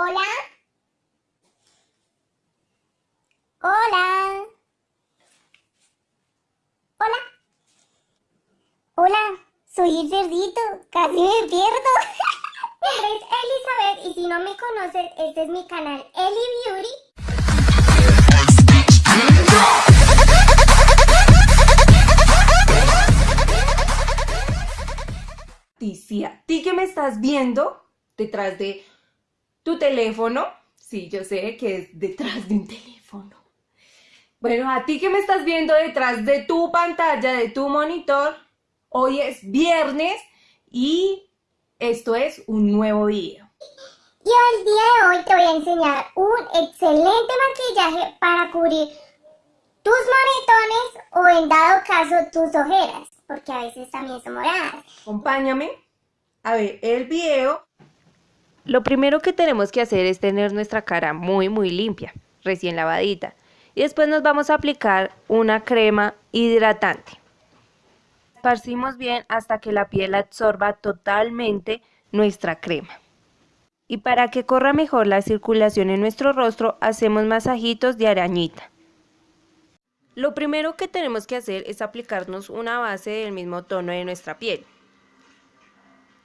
Hola. Hola. Hola. Hola. Soy el cerdito. Casi me pierdo. Elizabeth y si no me conoces, este es mi canal Eli Beauty. ti, si a ti que me estás viendo detrás de tu teléfono, sí, yo sé que es detrás de un teléfono. Bueno, a ti que me estás viendo detrás de tu pantalla, de tu monitor, hoy es viernes y esto es un nuevo video. Y el día de hoy te voy a enseñar un excelente maquillaje para cubrir tus moretones o en dado caso tus ojeras, porque a veces también son moradas. Acompáñame a ver el video. Lo primero que tenemos que hacer es tener nuestra cara muy muy limpia, recién lavadita. Y después nos vamos a aplicar una crema hidratante. Esparcimos bien hasta que la piel absorba totalmente nuestra crema. Y para que corra mejor la circulación en nuestro rostro, hacemos masajitos de arañita. Lo primero que tenemos que hacer es aplicarnos una base del mismo tono de nuestra piel.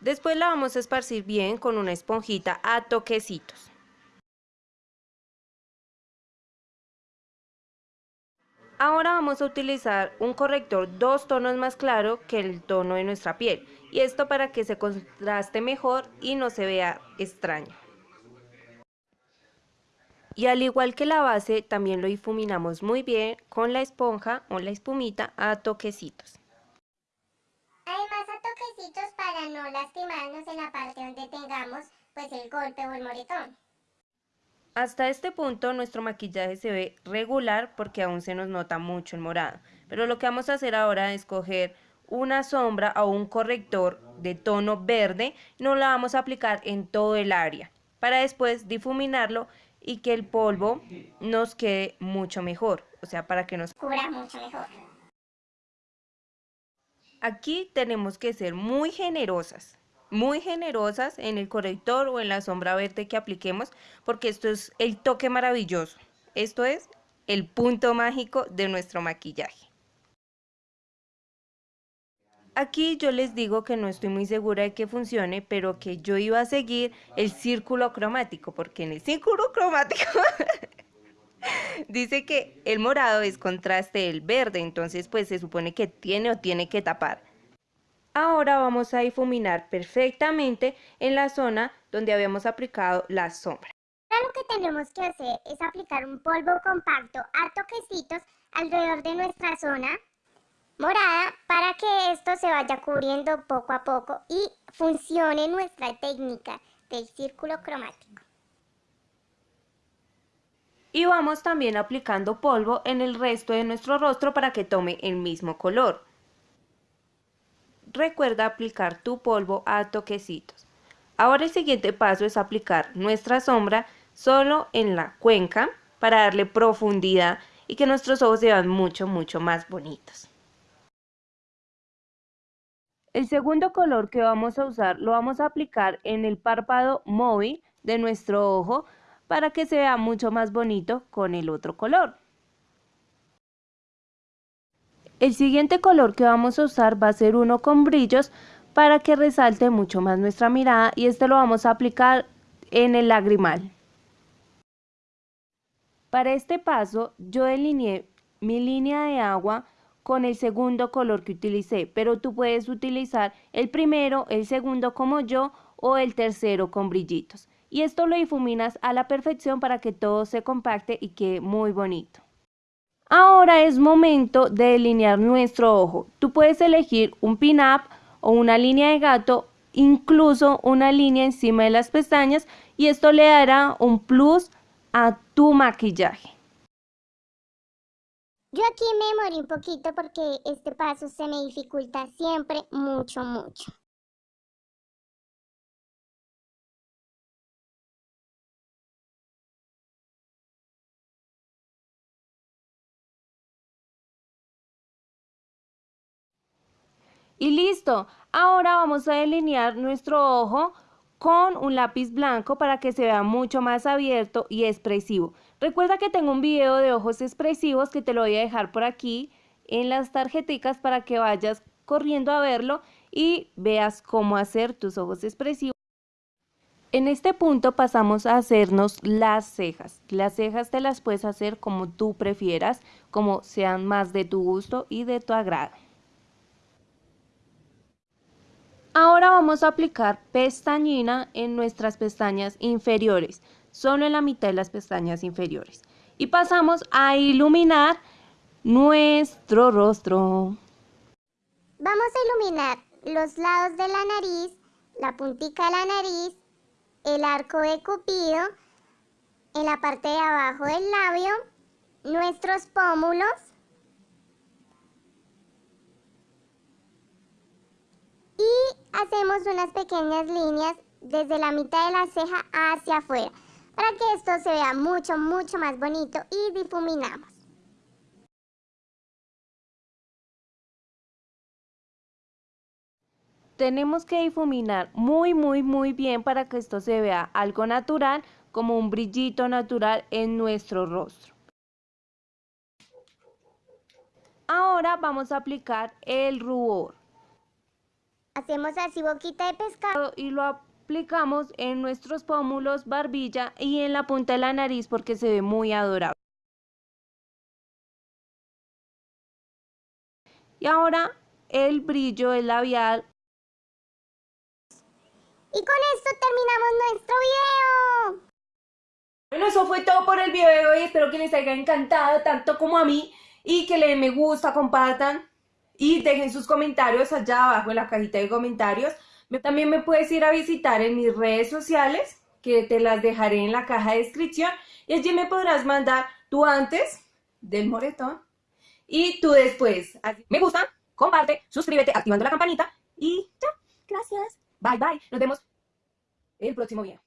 Después la vamos a esparcir bien con una esponjita a toquecitos. Ahora vamos a utilizar un corrector dos tonos más claro que el tono de nuestra piel y esto para que se contraste mejor y no se vea extraño. Y al igual que la base, también lo difuminamos muy bien con la esponja o la espumita a toquecitos. Además a toquecitos para no lastimarnos en la parte donde tengamos pues el golpe o el moretón. Hasta este punto nuestro maquillaje se ve regular porque aún se nos nota mucho el morado. Pero lo que vamos a hacer ahora es coger una sombra o un corrector de tono verde y nos la vamos a aplicar en todo el área para después difuminarlo y que el polvo nos quede mucho mejor, o sea, para que nos Cubra mucho mejor. Aquí tenemos que ser muy generosas, muy generosas en el corrector o en la sombra verde que apliquemos, porque esto es el toque maravilloso. Esto es el punto mágico de nuestro maquillaje. Aquí yo les digo que no estoy muy segura de que funcione, pero que yo iba a seguir el círculo cromático, porque en el círculo cromático dice que el morado es contraste del verde, entonces pues se supone que tiene o tiene que tapar. Ahora vamos a difuminar perfectamente en la zona donde habíamos aplicado la sombra. Ahora lo que tenemos que hacer es aplicar un polvo compacto a toquecitos alrededor de nuestra zona morada para que esto se vaya cubriendo poco a poco y funcione nuestra técnica del círculo cromático. Y vamos también aplicando polvo en el resto de nuestro rostro para que tome el mismo color. Recuerda aplicar tu polvo a toquecitos. Ahora el siguiente paso es aplicar nuestra sombra solo en la cuenca para darle profundidad y que nuestros ojos se vean mucho mucho más bonitos. El segundo color que vamos a usar lo vamos a aplicar en el párpado móvil de nuestro ojo para que se vea mucho más bonito con el otro color. El siguiente color que vamos a usar va a ser uno con brillos para que resalte mucho más nuestra mirada y este lo vamos a aplicar en el lagrimal. Para este paso yo delineé mi línea de agua con el segundo color que utilicé, pero tú puedes utilizar el primero, el segundo como yo o el tercero con brillitos. Y esto lo difuminas a la perfección para que todo se compacte y quede muy bonito. Ahora es momento de delinear nuestro ojo. Tú puedes elegir un pin-up o una línea de gato, incluso una línea encima de las pestañas y esto le dará un plus a tu maquillaje. Yo aquí me morí un poquito porque este paso se me dificulta siempre mucho, mucho. Y listo, ahora vamos a delinear nuestro ojo con un lápiz blanco para que se vea mucho más abierto y expresivo. Recuerda que tengo un video de ojos expresivos que te lo voy a dejar por aquí en las tarjeticas para que vayas corriendo a verlo y veas cómo hacer tus ojos expresivos. En este punto pasamos a hacernos las cejas. Las cejas te las puedes hacer como tú prefieras, como sean más de tu gusto y de tu agrado. Ahora vamos a aplicar pestañina en nuestras pestañas inferiores, solo en la mitad de las pestañas inferiores. Y pasamos a iluminar nuestro rostro. Vamos a iluminar los lados de la nariz, la puntica de la nariz, el arco de cupido, en la parte de abajo del labio, nuestros pómulos, y hacemos unas pequeñas líneas desde la mitad de la ceja hacia afuera para que esto se vea mucho, mucho más bonito y difuminamos. Tenemos que difuminar muy, muy, muy bien para que esto se vea algo natural, como un brillito natural en nuestro rostro. Ahora vamos a aplicar el rubor. Hacemos así boquita de pescado y lo aplicamos en nuestros pómulos, barbilla y en la punta de la nariz porque se ve muy adorable. Y ahora el brillo del labial. Y con esto terminamos nuestro video. Bueno, eso fue todo por el video de hoy. Espero que les haya encantado tanto como a mí. Y que le den me gusta, compartan y dejen sus comentarios allá abajo en la cajita de comentarios. También me puedes ir a visitar en mis redes sociales, que te las dejaré en la caja de descripción. Y allí me podrás mandar tu antes del moretón y tú después. me gusta, comparte, suscríbete activando la campanita y ya. Gracias. Bye, bye. Nos vemos el próximo video.